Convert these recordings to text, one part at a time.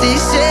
these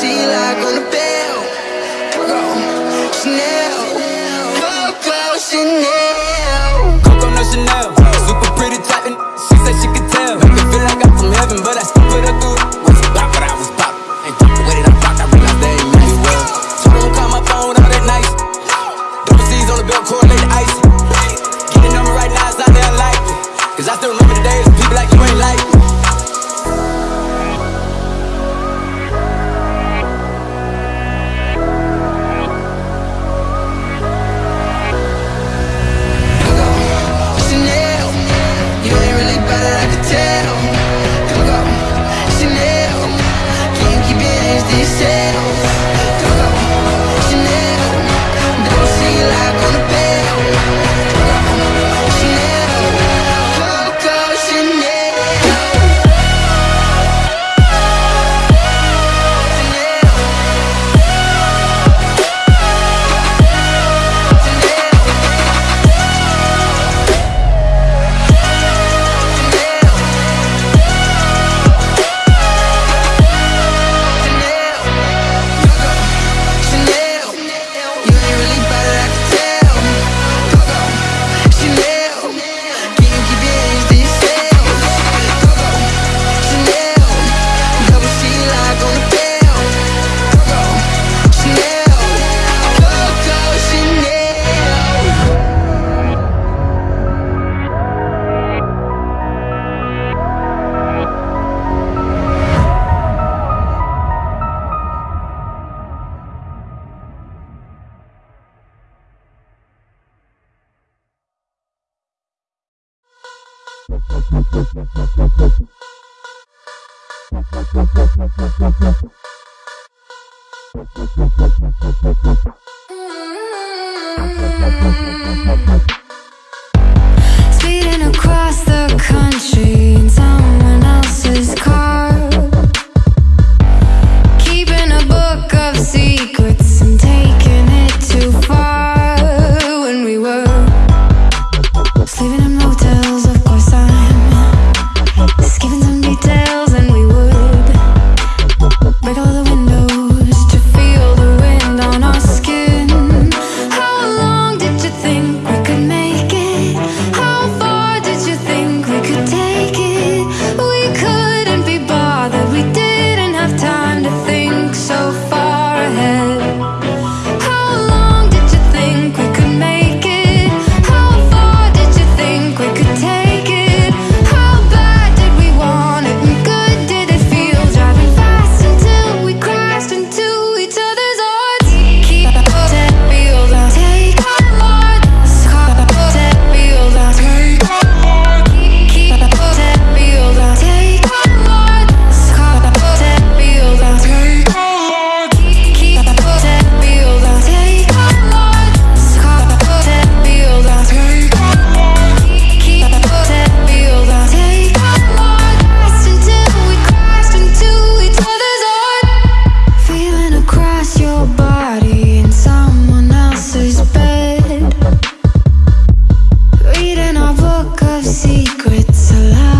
sea like on the bed. Speeding across the country in someone else's car. Keeping a book of secrets. Book of secrets alive.